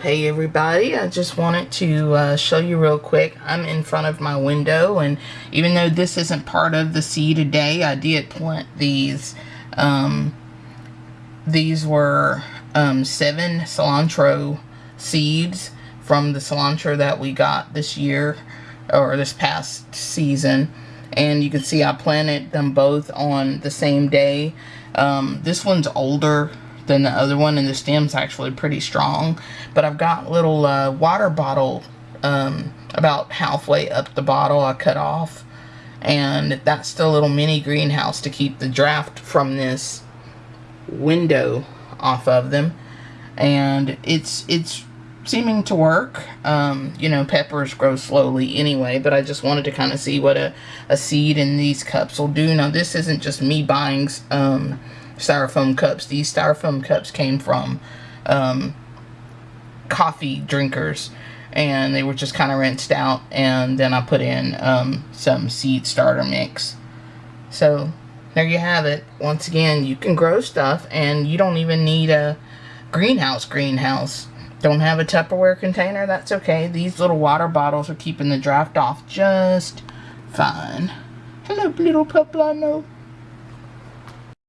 Hey everybody, I just wanted to uh, show you real quick. I'm in front of my window and even though this isn't part of the seed today, I did plant these. Um, these were um, seven cilantro seeds from the cilantro that we got this year or this past season. And you can see I planted them both on the same day. Um, this one's older than the other one and the stem's actually pretty strong. But I've got little uh, water bottle um, about halfway up the bottle I cut off. And that's the little mini greenhouse to keep the draft from this window off of them. And it's it's seeming to work um, you know peppers grow slowly anyway but I just wanted to kind of see what a, a seed in these cups will do now this isn't just me buying um, styrofoam cups. These styrofoam cups came from um, coffee drinkers and they were just kind of rinsed out and then I put in um, some seed starter mix. So there you have it. Once again, you can grow stuff and you don't even need a greenhouse greenhouse. Don't have a Tupperware container? That's okay. These little water bottles are keeping the draft off just fine. Hello, little poblano.